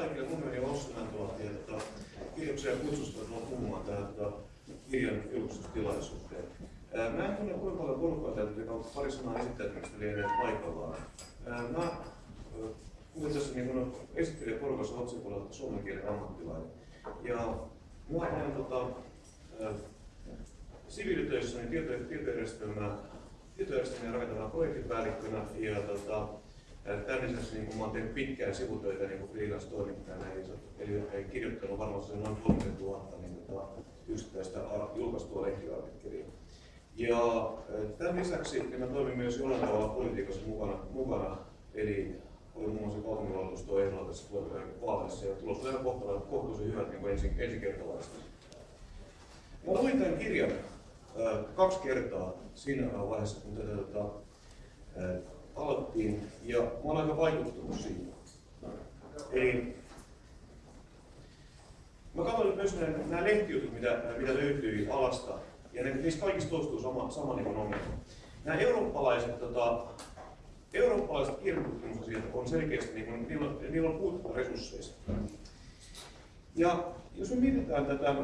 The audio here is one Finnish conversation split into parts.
kaikille. On Ossi Mäntylahti ja tota, kiitoksia kutsusta tulla puhumaan tähän tota, kirjan julkistustilaisuuteen. Mä en tunne kuinka paljon porukkaa täältä, joka pari sanaa esittäytymistä lienee paikallaan. Mä puhuin tässä niin esittelijä porukassa otsikolla suomen kielen ammattilainen. Ja mä olen tota, siviilitöissäni tieto, tietojärjestelmää, tietojärjestelmää rakentavana projektipäällikkönä ja tota, Tämän lisäksi niin oon tehnyt pitkään sivutöitä niin freelance-toimittajana, eli, eli kirjoittanut varmaan noin 30 000 niin, tota, yksittäistä julkaistua lehtiartikkelia. Ja tämän lisäksi niin mä toimin myös jollain tavalla politiikassa mukana, mukana eli olin muun muassa kaupunginvaltuustoon ehdolla tässä vaaleissa ja tulos oli kohtuullisen hyvät niin ensin, ensikertalaiset. Mä luin tämän kirjan äh, kaksi kertaa siinä vaiheessa, kun tätä tota, äh, alettiin ja mä olen aika vaikuttunut siitä. Eli mä katsoin myös nämä, lehtijutut, mitä, mitä löytyi alasta, ja ne, niissä kaikissa toistuu sama, sama niin ongelma. Nämä eurooppalaiset, tota, eurooppalaiset kirjatutkimukset on selkeästi, niin kuin, niillä, on, niillä on resursseista. Ja jos me mietitään tätä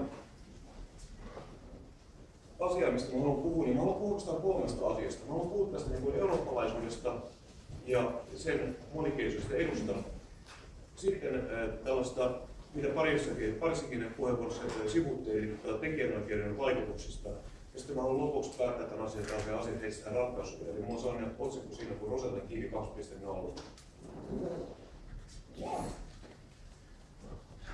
asiaa, mistä mä haluan puhua, niin mä haluan puhua kolmesta asiasta. Mä haluan puhua tästä niin eurooppalaisuudesta ja sen monikielisyydestä edusta. Sitten äh, tällaista, mitä parissakin, parissakin puheenvuorossa sivuttiin, tekijänoikeuden vaikutuksista. Ja sitten mä haluan lopuksi päättää tämän asian, että asiat etsitään ratkaisuja. Eli mulla on sellainen otsikko siinä kuin Rosetan kiinni 2.0.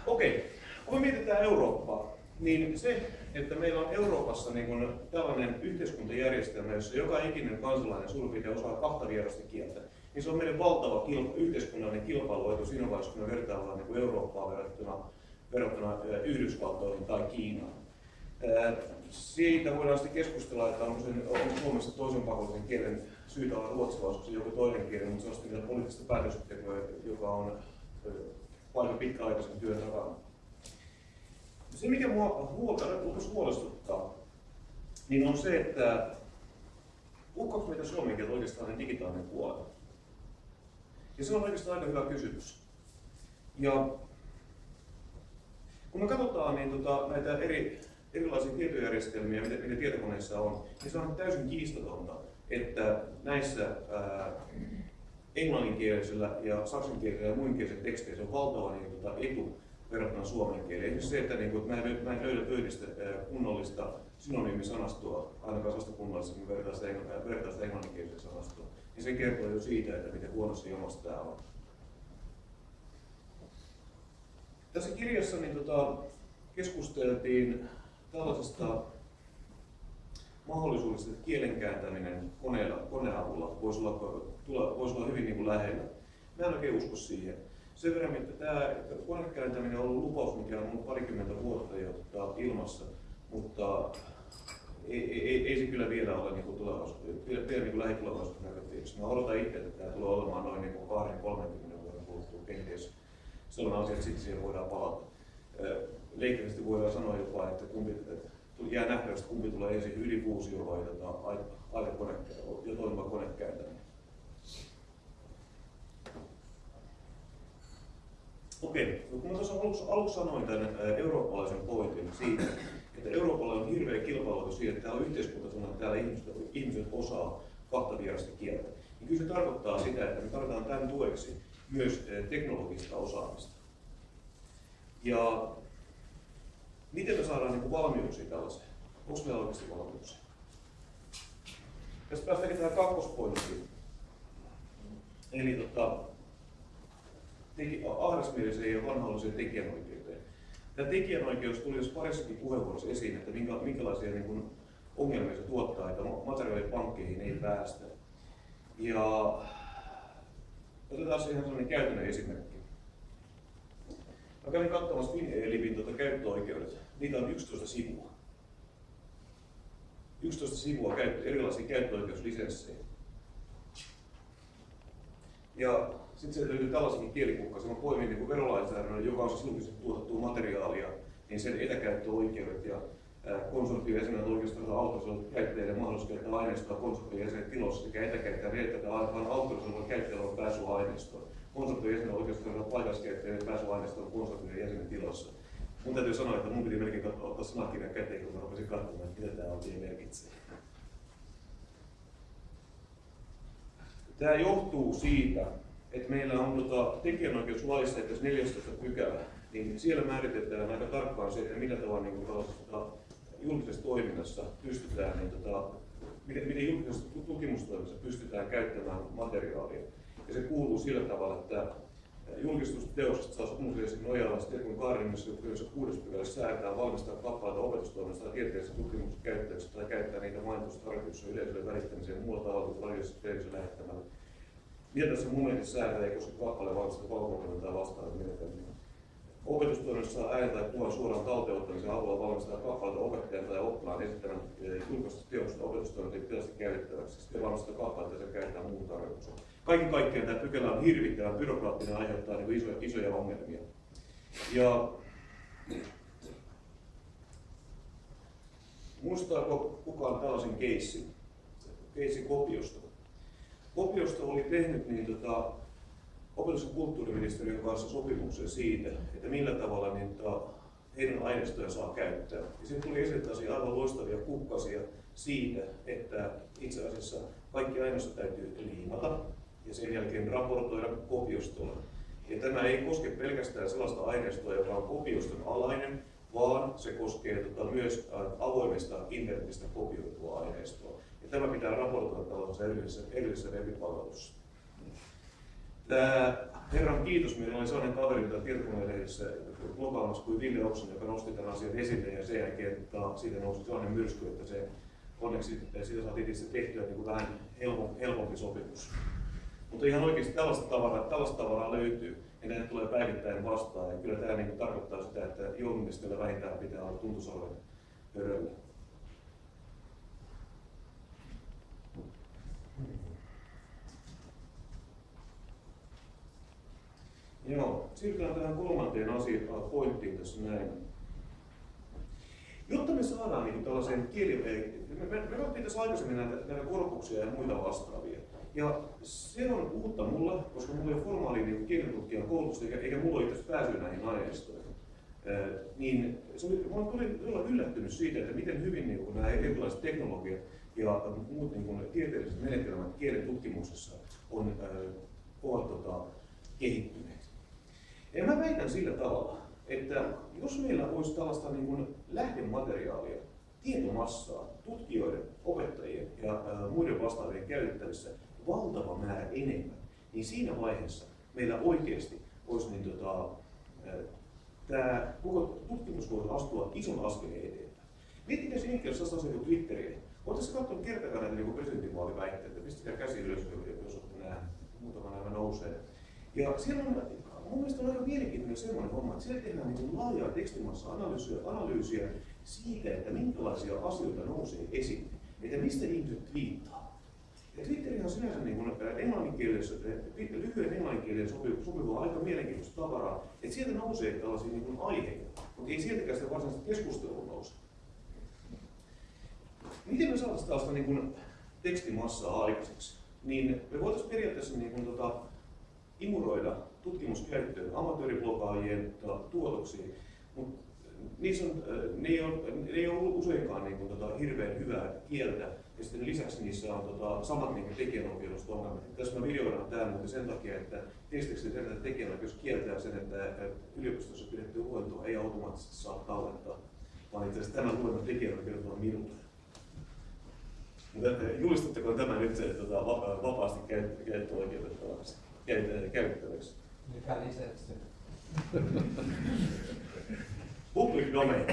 Okei, okay. kun me mietitään Eurooppaa, niin se, että meillä on Euroopassa niin kuin tällainen yhteiskuntajärjestelmä, jossa joka ikinen kansalainen suurin osaa kahta vierasta kieltä, niin se on meidän valtava kilpa, yhteiskunnallinen kilpailuetu siinä vaiheessa, kun me vertaillaan niin kuin Eurooppaa verrattuna, verrattuna Yhdysvaltoihin tai Kiinaan. Siitä voidaan sitten keskustella, että onko, sen, onko Suomessa toisen pakollisen kielen syytä olla ruotsalaisuus, joku toinen kieli, mutta se on sitten poliittista päätöksentekoa, joka on paljon pitkäaikaisen työn takana. Se, mikä mua huolta, huolestuttaa, niin on se, että uhkaako meitä suomen kieltä oikeastaan digitaalinen puoli? Ja se on oikeastaan aika hyvä kysymys. Ja kun me katsotaan niin tota, näitä eri, erilaisia tietojärjestelmiä, mitä, mitä tietokoneissa on, niin se on täysin kiistatonta, että näissä ää, englanninkielisellä ja saksankielisellä ja muinkielisellä teksteissä on valtava niin, tota, etu verrattuna suomen kieleen. Esimerkiksi se, että, niin kuin, että mä, en, mä en löydä pöydistä kunnollista synonyymisanastoa, ainakaan sellaista kunnollista, kun vertaa sitä, vertaa sitä englanninkieliseen sanastoon, niin se kertoo jo siitä, että miten huonossa ilmassa tämä on. Tässä kirjassa niin, tota, keskusteltiin tällaisesta mahdollisuudesta, että kielen kääntäminen koneella, koneen avulla voisi olla, voisi olla hyvin niin kuin lähellä. Mä en oikein usko siihen sen verran, että tämä konekääntäminen on ollut lupaus, mikä on ollut parikymmentä vuotta jo ilmassa, mutta ei, ei, ei, se kyllä vielä ole niin tulevaisuudessa, vielä, vielä niin lähitulevaisuudessa näköpiirissä. Mä odotan itse, että tämä tulee olemaan noin niin 20-30 vuoden kuluttua kenties sellainen asia, että sitten siihen voidaan palata. Leikkeellisesti voidaan sanoa jopa, että kumpi, että jää nähtävästi kumpi tulee ensin ydinfuusio vai tota, aikakone ja toimiva konekääntäminen. Okei, no kun mä tuossa aluksi, aluksi sanoin tämän eurooppalaisen pointin siitä, että Euroopalla on hirveä kilpailu siitä, että tämä on yhteiskunta, että täällä ihmiset, ihmiset osaa kahta vierasta kieltä. Niin kyllä se tarkoittaa sitä, että me tarvitaan tämän tueksi myös teknologista osaamista. Ja miten me saadaan niin valmiuksia tällaiseen? Onko meillä oikeasti valmiuksia? Tästä päästäänkin tähän kakkospointtiin. Eli tota, ahdasmieliseen ja vanhalliseen tekijänoikeuteen. Tämä tekijänoikeus tuli jos parissakin puheenvuorossa esiin, että minkä, minkälaisia niin kuin, ongelmia se tuottaa, että materiaalipankkeihin ei päästä. Ja otetaan ihan sellainen käytännön esimerkki. Mä kävin katsomassa Finelivin tuota käyttöoikeudet. Niitä on 11 sivua. 11 sivua käyttö, erilaisia käyttöoikeuslisenssejä. Ja sitten sieltä löytyy tällaisenkin kielikukkasen. Mä poimin niin verolainsäädännön, joka on siis julkisesti tuotettua materiaalia, niin sen etäkäyttöoikeudet ja konsortion jäsenet oikeastaan autorisoidut käyttäjille mahdollisuus käyttää aineistoa konsortion jäsenet tilossa sekä etäkäyttäjän että vaan autorisoidut käyttäjällä on pääsy aineistoon. konsortion jäsenen oikeastaan olla paikalliskäyttäjien pääsyaineistoon konsortion jäsenen tilassa. Mun täytyy sanoa, että mun piti melkein ottaa sanakirjan käteen, kun mä rupesin katsomaan, että mitä tämä oikein merkitsee. Tämä johtuu siitä, että meillä on tota, tekijänoikeuslaissa, että 14 pykälä, niin siellä määritetään aika tarkkaan se, että millä tavalla niin tota, julkisessa toiminnassa pystytään, niin, tota, miten, miten julkisessa tutkimustoiminnassa pystytään käyttämään materiaalia. Ja se kuuluu sillä tavalla, että julkistusteoksesta saa sopimuksen nojalla sitten kun kaarinnassa kuudes pykälässä säädetään valmistaa kappaleita opetustoiminnasta tai tieteellisessä tutkimuksessa käyttäjäksi tai käyttää niitä mainitussa tarkoituksessa yleisölle välittämiseen muulla tavalla kuin radiossa televisiossa lähettämällä. Mitä tässä momentissa säädetään ei koske kappaleen valmistaa valvonnan tai vastaavaa menetelmiä. Opetustoiminnassa äänen tai kuvan suoraan talteenottamisen avulla valmistaa kappaleita opettajan tai oppilaan esittämän eh, julkaista teoksesta opetustoiminnan tilasta käytettäväksi. Sitten valmistaa kappaleita ja käytetään muun tarkoitukseen. Kaiken kaikkiaan tämä pykälä on hirvittävän byrokraattinen aiheuttaa niin isoja, isoja ongelmia. Ja muistaako kukaan tällaisen keissin? Keissi kopiosta. Kopiosta oli tehnyt niin tota, opetus- ja kulttuuriministeriön kanssa sopimuksen siitä, että millä tavalla niin, tota, heidän aineistoja saa käyttää. Ja siinä tuli esille aivan loistavia kukkasia siitä, että itse asiassa kaikki aineistot täytyy liimata ja sen jälkeen raportoida kopiostolla. Ja tämä ei koske pelkästään sellaista aineistoa, joka on kopioston alainen, vaan se koskee tota, myös avoimesta internetistä kopioitua aineistoa. Tämä pitää raportoida tällaisessa erillisessä, erillisessä webipalvelussa. Tämä Herran kiitos, meillä oli sellainen kaveri täällä tietokoneellisessa blogaamassa kuin Ville Oksan, joka nosti tämän asian esille ja sen jälkeen että siitä nousi sellainen myrsky, että se onneksi siitä saatiin itse tehtyä niin kuin vähän helpompi, helpompi sopimus. Mutta ihan oikeasti tällaista tavaraa, tällaista tavaraa löytyy ja näitä tulee päivittäin vastaan. Ja kyllä tämä niin tarkoittaa sitä, että journalistilla vähintään pitää olla tuntusalven höröllä. Joo, siirrytään tähän kolmanteen asiaan, pointtiin tässä näin. Jotta me saadaan niin tällaisen kieli... Me, me, me me tässä aikaisemmin näitä, näitä korpuksia ja muita vastaavia. Ja se on uutta mulle, koska mulla ei ole formaali niin kielitutkijan koulutusta, eikä, eikä mulla ole itse pääsy näihin aineistoihin. Niin se mä olen yllättynyt siitä, että miten hyvin niin nämä erilaiset teknologiat ja muut niin kuin, tieteelliset menetelmät kielen tutkimuksessa on, äh, ovat tota, kehittyneet. Ja mä väitän sillä tavalla, että jos meillä olisi tällaista niin kuin lähdemateriaalia, tietomassaa, tutkijoiden, opettajien ja ä, muiden vastaavien käytettävissä valtava määrä enemmän, niin siinä vaiheessa meillä oikeasti olisi niin tota, tämä koko tutkimus voisi astua ison askeleen eteenpäin. Miettikää se sellaista asiaa kuin Twitteriä. Oletteko katsonut kertakaan niin presidentinvaaliväitteitä? Pistäkää käsi ylös, jos olette nähneet. Muutama nämä nousee. Ja siellä on mun mielestä on aika mielenkiintoinen semmoinen homma, että siellä tehdään niin laajaa tekstimassa analyysiä, analyysiä siitä, että minkälaisia asioita nousee esiin, että mistä ihmiset viittaa. Ja Twitter on sinänsä niin kuin englanninkielisessä, lyhyen englanninkielen sopiva, sopiva aika mielenkiintoista tavaraa, että sieltä nousee tällaisia niin aiheita, mutta ei sieltäkään sitä varsinaista keskustelua nouse. Miten me saataisiin tällaista niin kuin tekstimassaa aikaiseksi? Niin me voitaisiin periaatteessa niin kuin, tota, imuroida tutkimuskäyttöön amatööriblogaajien tuotoksiin, mutta niissä on, ne, ei ole, ne ei ole useinkaan niin kuin, tota, hirveän hyvää kieltä, ja sitten lisäksi niissä on tota, samat niin tekijänoikeudelliset ongelmat. Tässä mä videoidaan tämä mutta sen takia, että tekstiksi sen, että tekijänoikeus kieltää sen, että yliopistossa pidetty luentoa ei automaattisesti saa tallettaa, vaan itse asiassa tämän luennon tekijänoikeudet on minulta. Julistatteko tämä nyt tota, vapaasti käyttöoikeutettavaksi? käytettäväksi. Mikä lisäksi? Public domain.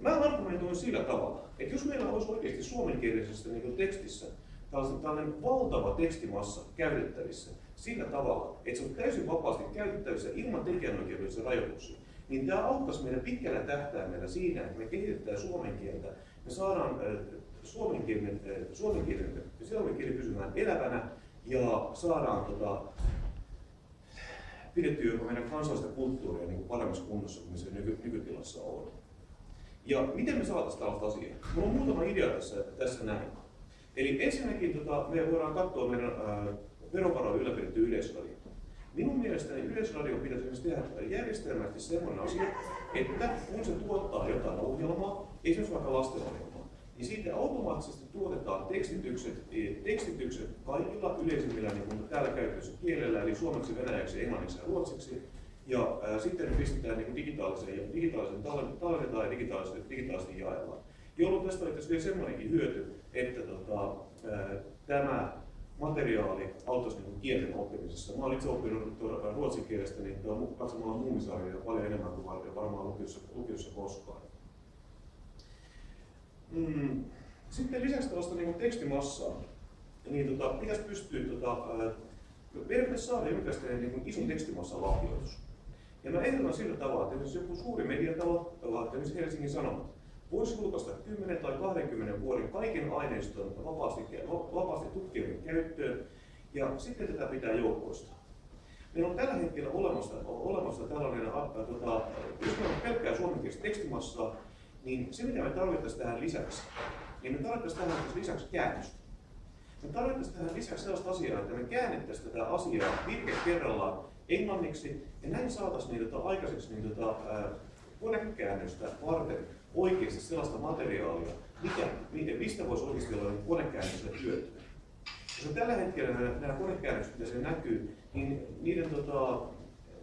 Mä argumentoin sillä tavalla, että jos meillä olisi oikeasti suomenkielisessä niin tekstissä tällainen, tällainen valtava tekstimassa käytettävissä sillä tavalla, että se on täysin vapaasti käytettävissä ilman tekijänoikeudellisia rajoituksia, niin tämä auttaisi meidän pitkällä tähtäimellä siinä, että me kehitetään suomen kieltä, me saadaan suomenkielinen, suomenkielinen ja suomen kieli pysymään elävänä ja saadaan tota, pidettyä jopa meidän kansallista kulttuuria niin kuin paremmassa kunnossa kuin se nyky, nykytilassa on. Ja miten me saataisiin tällaista asiaa? Minulla on muutama idea tässä, tässä näin. Eli ensinnäkin tota, me voidaan katsoa meidän verovaroja ylläpidetty yleisradio. Minun mielestäni yleisradio pitäisi tehdä järjestelmästi sellainen asia, että kun se tuottaa jotain ohjelmaa, esimerkiksi vaikka lastenohjelmaa, niin siitä automaattisesti tuotetaan tekstitykset, e, tekstitykset kaikilla yleisimmillä niin kuin täällä käytössä kielellä, eli suomeksi, venäjäksi, englanniksi ja ruotsiksi, ja ää, sitten pistetään niin digitaaliseen, ja digitaaliseen tallennetaan ja digitaalisesti, digitaalisesti jaellaan. Jolloin tästä oli vielä semmoinenkin hyöty, että tota, ää, tämä materiaali auttaisi niin kielten oppimisessa. Mä olen itse oppinut ruotsin kielestä niin katsomalla muumisarjoja paljon enemmän kuin varmaan lukiossa, lukiossa koskaan. Mm. Sitten lisäksi tällaista niin tekstimassaa, niin tota, pitäisi pystyä, tota, meidän pitäisi saada jonkinlainen niin ison tekstimassan lahjoitus. Ja mä ehdotan sillä tavalla, että jos joku suuri mediatalo, esimerkiksi Helsingin Sanomat, voisi julkaista 10 tai 20 vuoden kaiken aineiston vapaasti, vapaasti tutkijoiden käyttöön, ja sitten tätä pitää joukkoista. Meillä on tällä hetkellä olemassa, olemassa tällainen, tota, jos meillä on pelkkää suomenkielistä tekstimassaa, niin se mitä me tarvittaisiin tähän lisäksi, niin me tarvittaisiin tähän lisäksi käännöstä. Me tarvittaisiin tähän lisäksi sellaista asiaa, että me käännettäisiin tätä asiaa virke kerrallaan englanniksi, ja näin saataisiin tota, aikaiseksi niin, tota, konekäännöstä varten oikeasti sellaista materiaalia, mikä, mistä voisi oikeasti olla niin konekäännökselle hyötyä. Jos tällä hetkellä nämä, nämä konekäännökset, mitä se näkyy, niin niiden tota,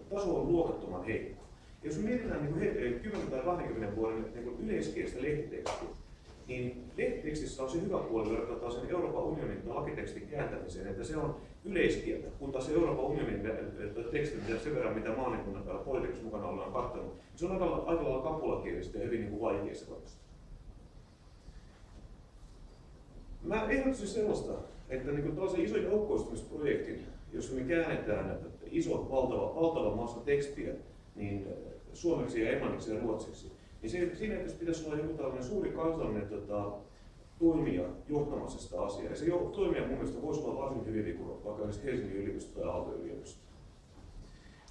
taso on luokattoman heikko. Ja jos mietitään niin kuin 10 tai 20 vuoden niin yleiskielistä lehtitekstiä, niin lehtitekstissä on se hyvä puoli verrattuna sen Euroopan unionin lakitekstin kääntämiseen, että se on yleiskieltä, kun taas Euroopan unionin teksti, sen verran mitä oon niin politiikassa mukana ollaan katsonut, se on aika, aika lailla kapulakielistä ja hyvin niin vaikea se Mä ehdottaisin sellaista, että niin kuin tällaisen ison joukkoistumisprojektin, jossa me käännetään iso, valtava, valtava massa tekstiä niin suomeksi ja englanniksi ja ruotsiksi, niin siinä pitäisi olla joku tällainen suuri kansallinen tota, toimija johtamassa sitä asiaa. Ja se toimija mun mielestä voisi olla varsin hyvin niin vaikka Helsingin yliopisto tai Aalto-yliopisto.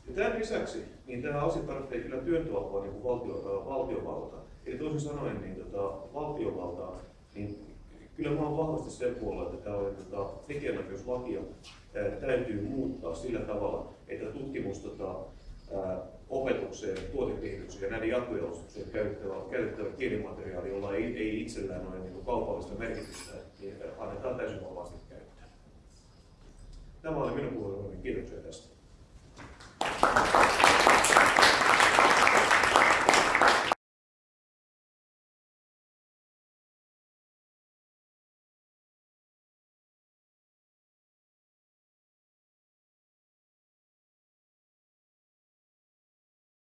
Ja tämän lisäksi niin tämä asia tarvitsee kyllä työntöapua niin kuin valtio, valtiovalta. Eli toisin sanoen niin tota, valtiovaltaa, niin kyllä mä olen vahvasti sen puolella, että tämä tota, tekijänoikeuslakia täytyy muuttaa sillä tavalla, että tutkimus tota, ää, opetukseen, tuotekehitykseen ja näiden jatkojalostukseen käytettävä, käytettävä kielimateriaali, jolla ei, ei itsellään ole niin kaupallista merkitystä, niin annetaan täysin vapaasti käyttöön. Tämä oli minun puheenvuoroni. Kiitoksia tästä.